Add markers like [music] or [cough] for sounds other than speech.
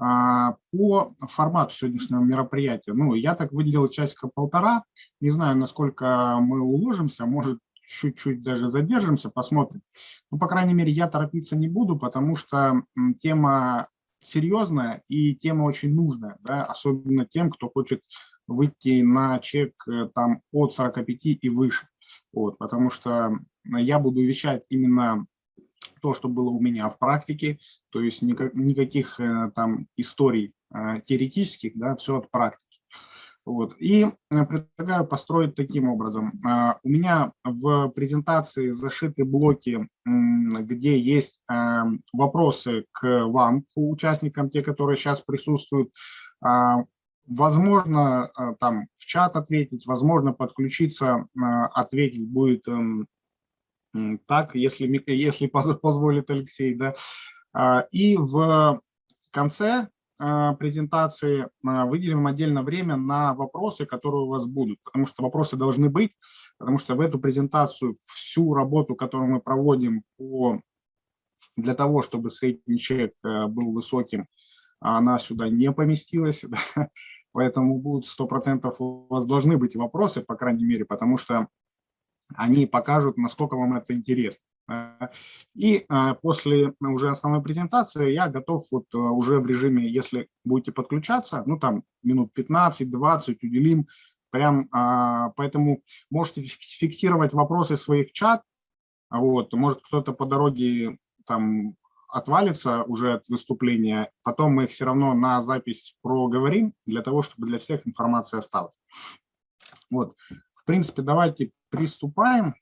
А, по формату сегодняшнего мероприятия, ну, я так выделил часика полтора, не знаю, насколько мы уложимся, может, чуть-чуть даже задержимся, посмотрим. Ну, по крайней мере, я торопиться не буду, потому что тема серьезная и тема очень нужная, да, особенно тем, кто хочет выйти на чек э, там от 45 и выше. Вот, потому что я буду вещать именно то, что было у меня в практике, то есть никак, никаких э, там историй э, теоретических, да, все от практики. Вот. И предлагаю построить таким образом. У меня в презентации зашиты блоки, где есть вопросы к вам, к участникам, те, которые сейчас присутствуют. Возможно, э, там в чат ответить, возможно, подключиться, э, ответить будет эм, так, если, если позволит Алексей. Да. А, и в конце э, презентации выделим отдельно время на вопросы, которые у вас будут, потому что вопросы должны быть, потому что в эту презентацию всю работу, которую мы проводим по, для того, чтобы средний чек был высоким, она сюда не поместилась. [laughs] Поэтому будут 100% у вас должны быть вопросы, по крайней мере, потому что они покажут, насколько вам это интересно. И а, после уже основной презентации я готов вот э, уже в режиме, если будете подключаться, ну там минут 15-20 уделим, прям, а, поэтому можете фиксировать вопросы свои в чат, вот, может кто-то по дороге там отвалится уже от выступления, потом мы их все равно на запись проговорим, для того, чтобы для всех информация осталась. Вот. Принципе, давайте приступаем.